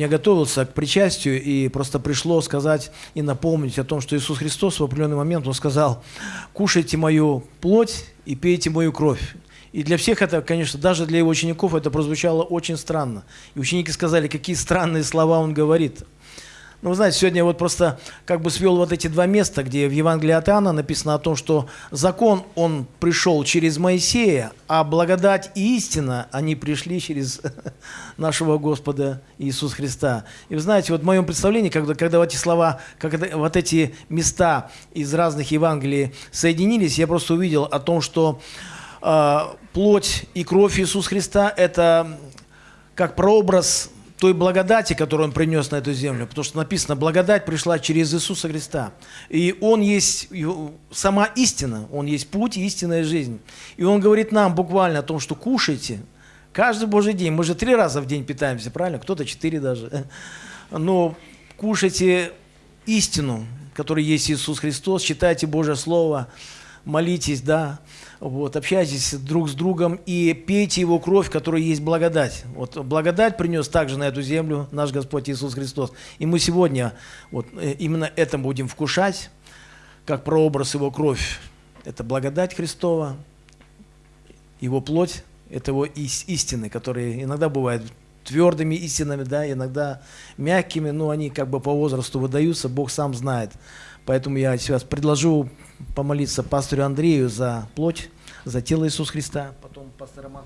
Я готовился к причастию и просто пришло сказать и напомнить о том, что Иисус Христос в определенный момент, Он сказал, кушайте мою плоть и пейте мою кровь. И для всех это, конечно, даже для его учеников это прозвучало очень странно. И ученики сказали, какие странные слова он говорит. Ну, вы знаете, сегодня вот просто как бы свел вот эти два места, где в Евангелии от Иоанна написано о том, что закон, он пришел через Моисея, а благодать и истина, они пришли через нашего Господа Иисуса Христа. И вы знаете, вот в моем представлении, когда, когда вот эти слова, когда вот эти места из разных Евангелий соединились, я просто увидел о том, что э, плоть и кровь Иисуса Христа – это как прообраз той благодати, которую Он принес на эту землю. Потому что написано, благодать пришла через Иисуса Христа. И Он есть сама истина, Он есть путь истинная жизнь. И Он говорит нам буквально о том, что кушайте каждый Божий день. Мы же три раза в день питаемся, правильно? Кто-то четыре даже. Но кушайте истину, которая есть Иисус Христос, читайте Божье Слово, молитесь, да, вот, общайтесь друг с другом и пейте Его кровь, которая есть благодать. Вот благодать принес также на эту землю наш Господь Иисус Христос. И мы сегодня вот э, именно это будем вкушать, как прообраз Его кровь. Это благодать Христова, Его плоть, это Его истины, которые иногда бывают твердыми истинами, да, иногда мягкими, но они как бы по возрасту выдаются, Бог сам знает. Поэтому я сейчас предложу помолиться пастору Андрею за плоть, за тело Иисуса Христа, потом пастор Роман.